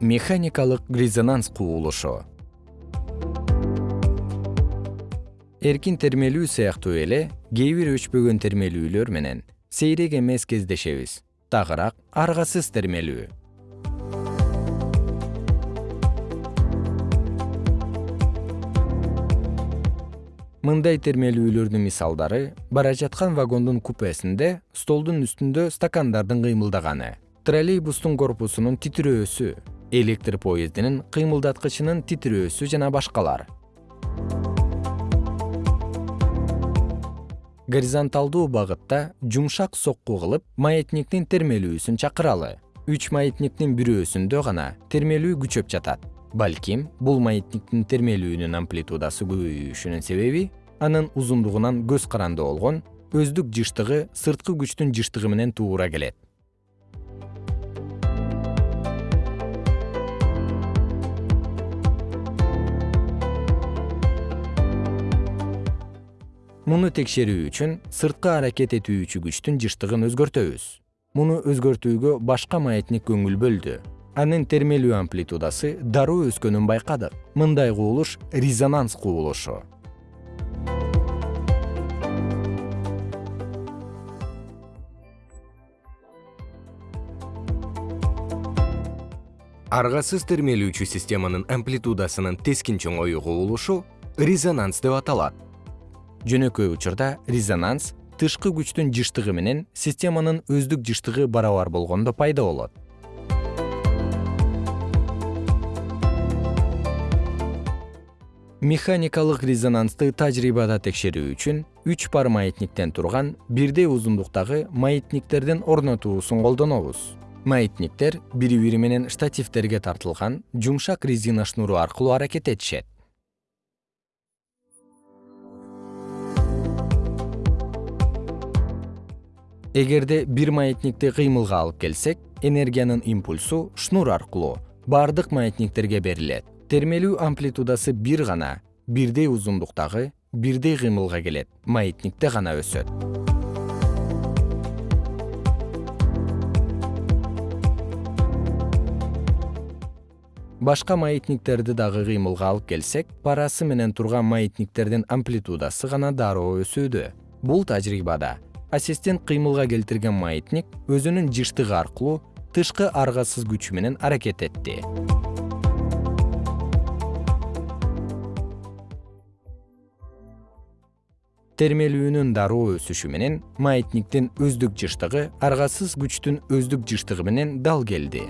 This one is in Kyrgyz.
механикалык резонанс кубулушу эркин термелүү сыяктуу эле кээ бир өчпөгөн термелүүлөр менен сейрек эмес кездешебиз. Тагыраак аргасыз термелүү. Мындай термелүүлөрдүн мисалдары бара жаткан вагондун купесинде столдун үстүндө стакандардын кыймылдаганы троллейбустун корпусунун титирөөсү электр поездинин кыймылдаткычынын титирөөсү жана башкалар. Горизонталдуу багытта жумшак сокку кылып маятниктин термелүүсүн чакыралы. Үч маятниктин бирөөсүндө гана термелүү күчөп жатат. Балким бул маятниктин термелүүнүн амплитудасы көбөйүшүнүн себеби анын узундугунан көз каранды болгон өздүк жыштыгы сырткы күчтүн жыштыгы менен туура келет муну текшерүү үчүн сырткы аракет этүүчү күчтүн жыштыгын өзгөртөбүз. Муну өзгөртүүгө башка маятник көңүл бөлдү. Анын термелүү амплитудасы дароо өскөнүн байкадык. Мындай кубулуш резонанс кубулушу аргасыз термелүүчү системанын амплитудасынын тескин чоңоюу кубулушу резонанс деп аталат жөнөкөй учурда резонанс тышкы күчтүн жыштыгы менен системанын өздүк жыштыгы барабар болгондо пайда болот. Механикалык резонансты тажрыйбада текшерүү үчүн үч пар маятниктен турган бирдей узундуктагы маятниктердин орнотуусун колдонобуз. Маятниктер бири бири менен штативдерге тартылган жумшак резина шнуру аркылуу аракет этишет эгерде бир маятникти кыймылга алып келсек энергиянын импульсу шнур аркылуу бардык маятниктерге берилет. Термелүү амплитудасы бир гана бирдей узундуктагы бирдей кыймылга келет маятникте гана өсөт. Башка маятниктерди дагы кыймылга алып келсек парасы менен турган маятниктердин амплитудасы гана дароо өсүүдө. Бул тажрыйбада ассистент кыймылга келтирген маятник өзүнүн жыштыгы аркылуу тышкы аргасыз күчү менен аракет этти. Термелүүнүн дароо өсүшү менен маятниктин өздүк жыштыгы аргасыз күчтүн өздүк жыштыгы менен дал келди